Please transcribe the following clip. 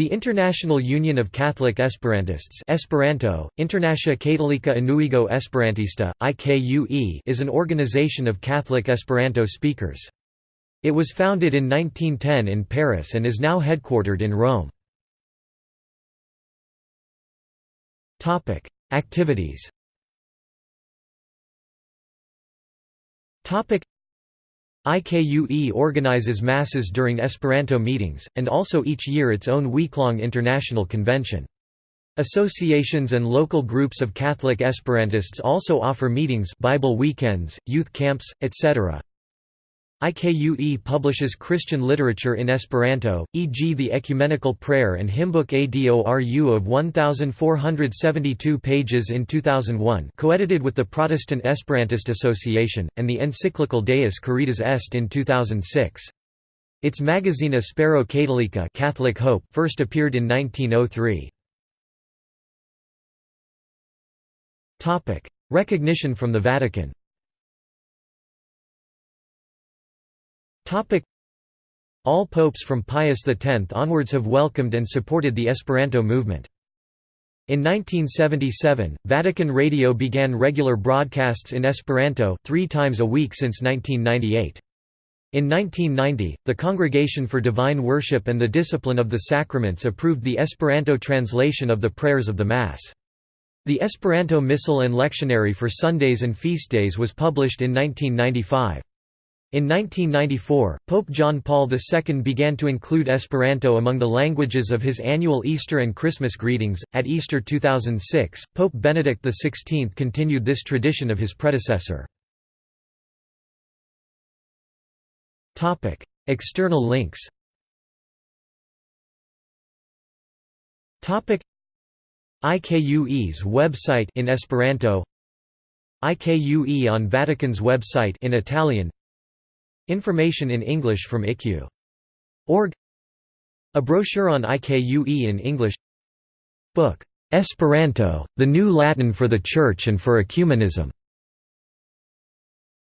The International Union of Catholic Esperantists Esperanto, Internacia Katolika Unuiĝo Esperantista, IKUE is an organization of Catholic Esperanto speakers. It was founded in 1910 in Paris and is now headquartered in Rome. Activities IKUE organizes masses during Esperanto meetings, and also each year its own week-long international convention. Associations and local groups of Catholic Esperantists also offer meetings Bible weekends, youth camps, etc. IKUE publishes Christian literature in Esperanto, e.g. the Ecumenical Prayer and Hymnbook Adoru of 1,472 pages in 2001 co-edited with the Protestant Esperantist Association, and the encyclical Deus Caritas Est in 2006. Its magazine Espero Katolika Catholic Hope first appeared in 1903. Recognition from the Vatican All popes from Pius X onwards have welcomed and supported the Esperanto movement. In 1977, Vatican Radio began regular broadcasts in Esperanto three times a week since 1998. In 1990, the Congregation for Divine Worship and the Discipline of the Sacraments approved the Esperanto translation of the prayers of the Mass. The Esperanto Missal and Lectionary for Sundays and feast days was published in 1995. In 1994, Pope John Paul II began to include Esperanto among the languages of his annual Easter and Christmas greetings. At Easter 2006, Pope Benedict XVI continued this tradition of his predecessor. Topic: External links. Topic: IKUE's website in Esperanto. IKUE on Vatican's website in Italian. Information in English from IKU.org A brochure on IKUE in English. Book, "'Esperanto, the New Latin for the Church and for Ecumenism'